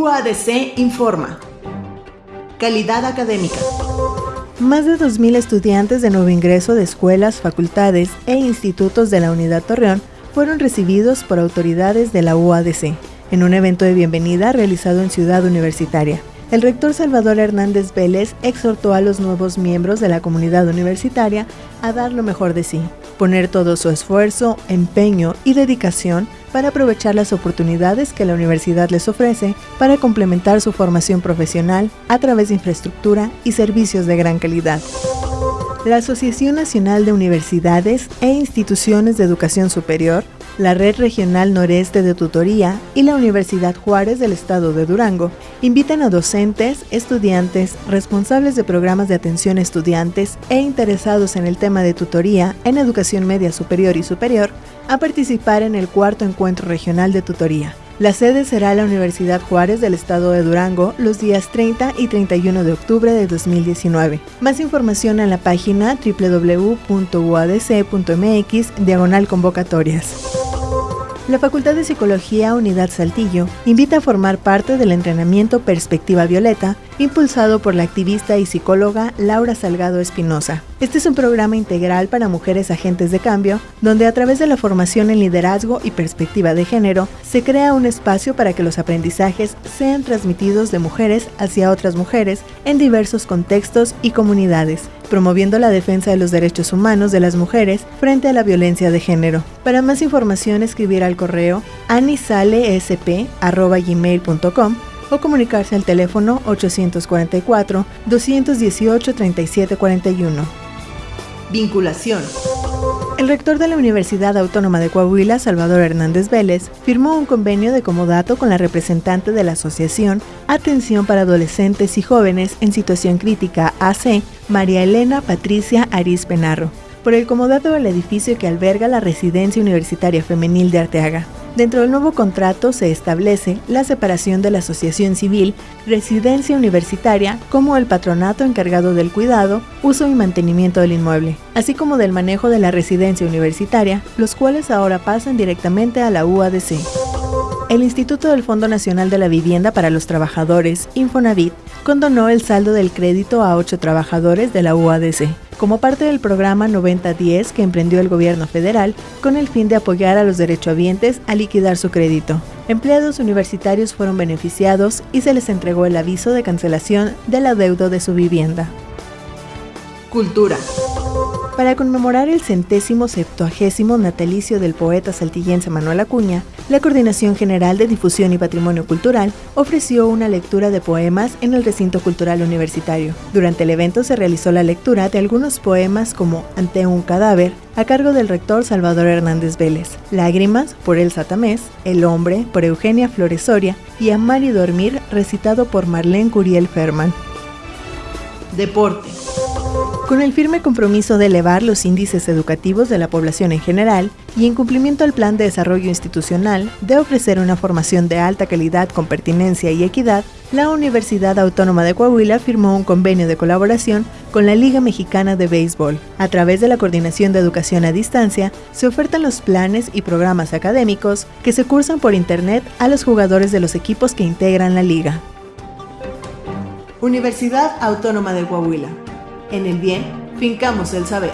UADC informa. Calidad académica. Más de 2.000 estudiantes de nuevo ingreso de escuelas, facultades e institutos de la Unidad Torreón fueron recibidos por autoridades de la UADC en un evento de bienvenida realizado en Ciudad Universitaria. El rector Salvador Hernández Vélez exhortó a los nuevos miembros de la comunidad universitaria a dar lo mejor de sí, poner todo su esfuerzo, empeño y dedicación para aprovechar las oportunidades que la universidad les ofrece para complementar su formación profesional a través de infraestructura y servicios de gran calidad. La Asociación Nacional de Universidades e Instituciones de Educación Superior la Red Regional Noreste de Tutoría y la Universidad Juárez del Estado de Durango invitan a docentes, estudiantes, responsables de programas de atención a estudiantes e interesados en el tema de tutoría en educación media superior y superior a participar en el cuarto encuentro regional de tutoría. La sede será la Universidad Juárez del Estado de Durango los días 30 y 31 de octubre de 2019. Más información en la página www.uadc.mx diagonal convocatorias. La Facultad de Psicología Unidad Saltillo invita a formar parte del entrenamiento Perspectiva Violeta, impulsado por la activista y psicóloga Laura Salgado Espinosa. Este es un programa integral para mujeres agentes de cambio, donde a través de la formación en liderazgo y perspectiva de género, se crea un espacio para que los aprendizajes sean transmitidos de mujeres hacia otras mujeres en diversos contextos y comunidades promoviendo la defensa de los derechos humanos de las mujeres frente a la violencia de género. Para más información escribir al correo anisalesp.gmail.com o comunicarse al teléfono 844-218-3741. Vinculación. El rector de la Universidad Autónoma de Coahuila, Salvador Hernández Vélez, firmó un convenio de comodato con la representante de la Asociación Atención para Adolescentes y Jóvenes en Situación Crítica AC, María Elena Patricia Aris Penarro, por el comodato del edificio que alberga la Residencia Universitaria Femenil de Arteaga. Dentro del nuevo contrato se establece la separación de la asociación civil, residencia universitaria, como el patronato encargado del cuidado, uso y mantenimiento del inmueble, así como del manejo de la residencia universitaria, los cuales ahora pasan directamente a la UADC. El Instituto del Fondo Nacional de la Vivienda para los Trabajadores, Infonavit, condonó el saldo del crédito a ocho trabajadores de la UADC como parte del programa 9010 que emprendió el gobierno federal con el fin de apoyar a los derechohabientes a liquidar su crédito. Empleados universitarios fueron beneficiados y se les entregó el aviso de cancelación del adeudo de su vivienda. Cultura. Para conmemorar el centésimo septuagésimo natalicio del poeta saltillense Manuel Acuña, la Coordinación General de Difusión y Patrimonio Cultural ofreció una lectura de poemas en el recinto cultural universitario. Durante el evento se realizó la lectura de algunos poemas como Ante un cadáver, a cargo del rector Salvador Hernández Vélez, Lágrimas por Elsa Tamés, El hombre por Eugenia Floresoria y Amar y dormir recitado por Marlene Curiel Ferman. Deporte. Con el firme compromiso de elevar los índices educativos de la población en general y en cumplimiento al Plan de Desarrollo Institucional de ofrecer una formación de alta calidad con pertinencia y equidad, la Universidad Autónoma de Coahuila firmó un convenio de colaboración con la Liga Mexicana de Béisbol. A través de la Coordinación de Educación a Distancia, se ofertan los planes y programas académicos que se cursan por Internet a los jugadores de los equipos que integran la liga. Universidad Autónoma de Coahuila. En el bien, fincamos el saber.